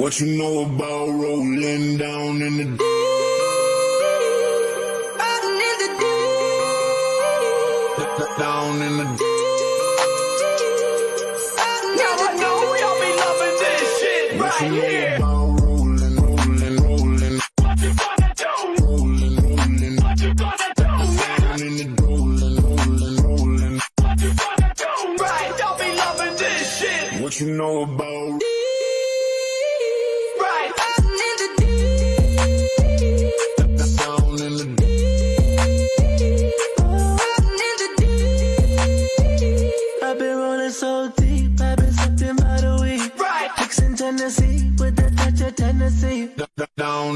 What you know about rolling down in the deep? Riding in the deep. Down in the deep. Now I know y'all be loving this shit What you right know here. about rolling, rolling, rolling, What you gonna do?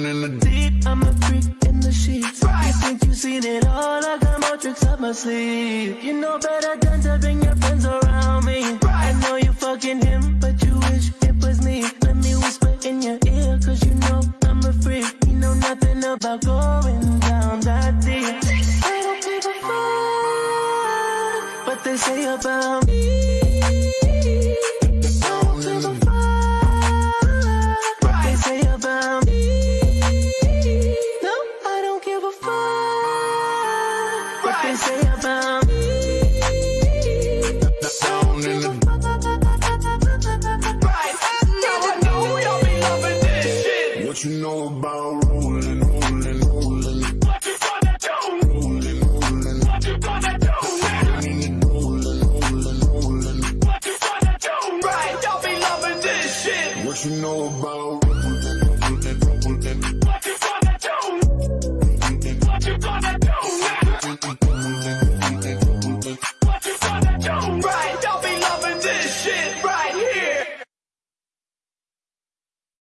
Down in the deep. I'm a freak in the sheets. Right. You think you've seen it all? I got more tricks up my sleeve. You know better than to bring your friends around me. Right. I know you fucking him, but you wish it was me. Let me whisper in your ear, cause you know I'm a freak. You know nothing about going down that deep. I don't give a fuck what they say about me. Fuck what they say about me. Down in the Right. Now I know y'all be loving this shit. What you know about rolling, rolling, rolling, What you gonna do? rolling, rolling. What you gonna do now? Down in the rolling, rolling, rolling. What you gonna do? Right, y'all be loving this shit. What you know about rolling, rolling, rolling?